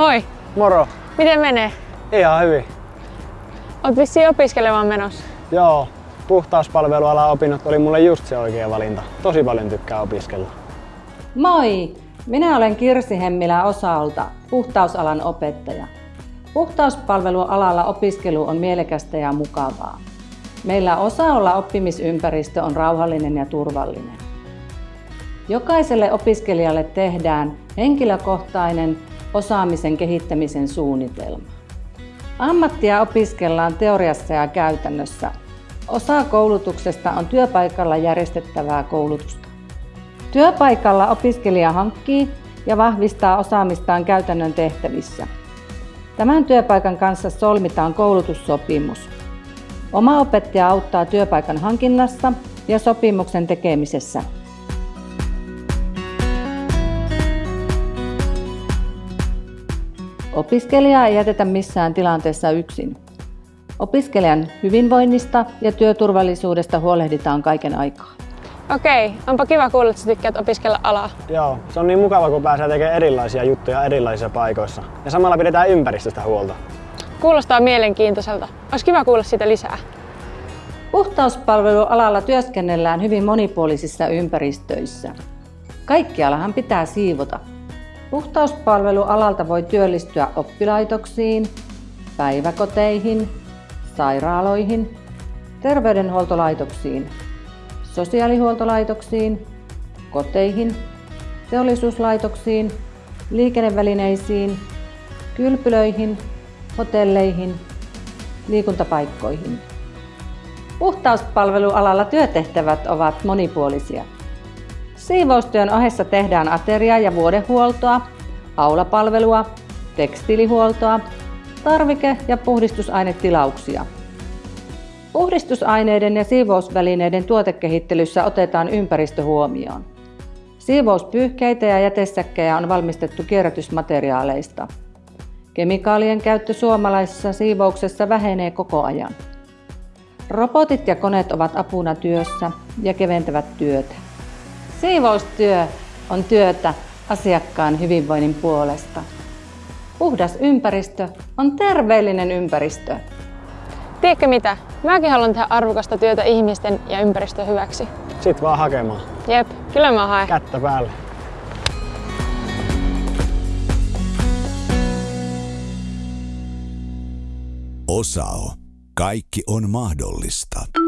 Moi! Moro! Miten menee? Ihan hyvin. Oot vissiin opiskelemaan menossa. Joo, puhtauspalvelualan opinnot oli mulle just se oikea valinta. Tosi paljon tykkää opiskella. Moi! Minä olen Kirsi Hemmilä Osalta, puhtausalan opettaja. Puhtauspalvelualalla opiskelu on mielekästä ja mukavaa. Meillä osa-olla oppimisympäristö on rauhallinen ja turvallinen. Jokaiselle opiskelijalle tehdään henkilökohtainen osaamisen kehittämisen suunnitelma. Ammattia opiskellaan teoriassa ja käytännössä. Osa koulutuksesta on työpaikalla järjestettävää koulutusta. Työpaikalla opiskelija hankkii ja vahvistaa osaamistaan käytännön tehtävissä. Tämän työpaikan kanssa solmitaan koulutussopimus. Oma opettaja auttaa työpaikan hankinnassa ja sopimuksen tekemisessä. Opiskelijaa ei jätetä missään tilanteessa yksin. Opiskelijan hyvinvoinnista ja työturvallisuudesta huolehditaan kaiken aikaa. Okei, onpa kiva kuulla, että sä tykkäät opiskella alaa. Joo, se on niin mukava, kun pääsee tekemään erilaisia juttuja erilaisissa paikoissa. Ja samalla pidetään ympäristöstä huolta. Kuulostaa mielenkiintoiselta. Olisi kiva kuulla siitä lisää. Puhtauspalvelualalla työskennellään hyvin monipuolisissa ympäristöissä. Kaikkialahan pitää siivota. Puhtauspalvelualalta voi työllistyä oppilaitoksiin, päiväkoteihin, sairaaloihin, terveydenhuoltolaitoksiin, sosiaalihuoltolaitoksiin, koteihin, teollisuuslaitoksiin, liikennevälineisiin, kylpylöihin, hotelleihin, liikuntapaikkoihin. Puhtauspalvelualalla työtehtävät ovat monipuolisia. Siivoustyön ohessa tehdään ateria- ja vuodehuoltoa, aulapalvelua, tekstiilihuoltoa, tarvike- ja puhdistusainetilauksia. Puhdistusaineiden ja siivousvälineiden tuotekehittelyssä otetaan ympäristö huomioon. Siivouspyyhkeitä ja jätesäkkejä on valmistettu kierrätysmateriaaleista. Kemikaalien käyttö suomalaisessa siivouksessa vähenee koko ajan. Robotit ja koneet ovat apuna työssä ja keventävät työtä. Siivoustyö on työtä asiakkaan hyvinvoinnin puolesta. Puhdas ympäristö on terveellinen ympäristö. Tiedätkö mitä? Mäkin haluan tehdä arvokasta työtä ihmisten ja ympäristön hyväksi. Sit vaan hakemaan. Jep, kyllä mä haen. Kättä päälle. Osao. Kaikki on mahdollista.